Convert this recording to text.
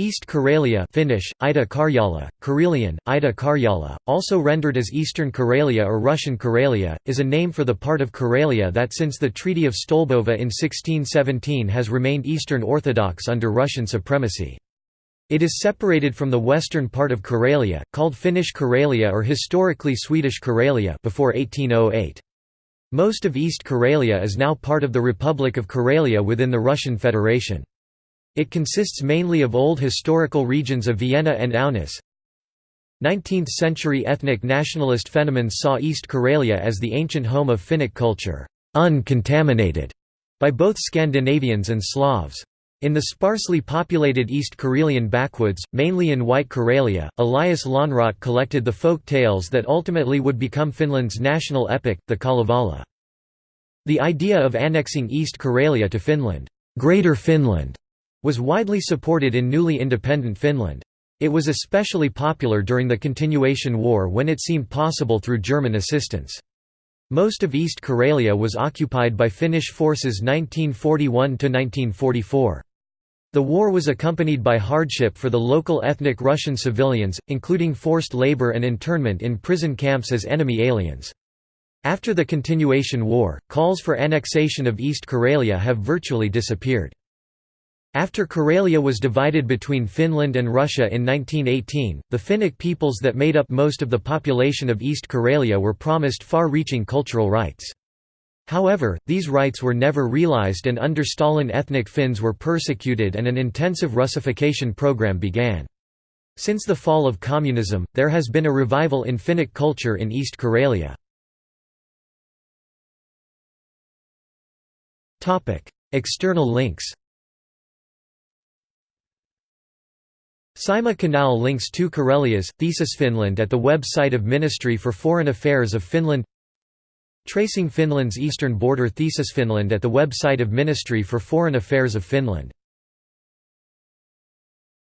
East Karelia Finnish, Ida Karjala, Karelian, Ida Karjala, also rendered as Eastern Karelia or Russian Karelia, is a name for the part of Karelia that since the Treaty of Stolbovo in 1617 has remained Eastern Orthodox under Russian supremacy. It is separated from the western part of Karelia, called Finnish Karelia or historically Swedish Karelia before 1808. Most of East Karelia is now part of the Republic of Karelia within the Russian Federation. It consists mainly of old historical regions of Viena and Aunus. 19th-century ethnic nationalist Fennomans saw East Karelia as the ancient home of Finnic culture, uncontaminated by both Scandinavians and Slavs. In the sparsely populated East Karelian backwoods, mainly in White Karelia, Elias Lönnrot collected the folk tales that ultimately would become Finland's national epic, the Kalevala. The idea of annexing East Karelia to Finland, Greater Finland, was widely supported in newly independent Finland. It was especially popular during the Continuation War when it seemed possible through German assistance. Most of East Karelia was occupied by Finnish forces 1941–1944. The war was accompanied by hardship for the local ethnic Russian civilians, including forced labor and internment in prison camps as enemy aliens. After the Continuation War, calls for annexation of East Karelia have virtually disappeared. After Karelia was divided between Finland and Russia in 1918, the Finnic peoples that made up most of the population of East Karelia were promised far-reaching cultural rights. However, these rights were never realized and under Stalin ethnic Finns were persecuted and an intensive Russification program began. Since the fall of communism, there has been a revival in Finnic culture in East Karelia. External links Saimaa Canal links two Karelias, Thesis Finland at the website of Ministry for Foreign Affairs of Finland Tracing Finland's eastern border Thesis Finland at the website of Ministry for Foreign Affairs of Finland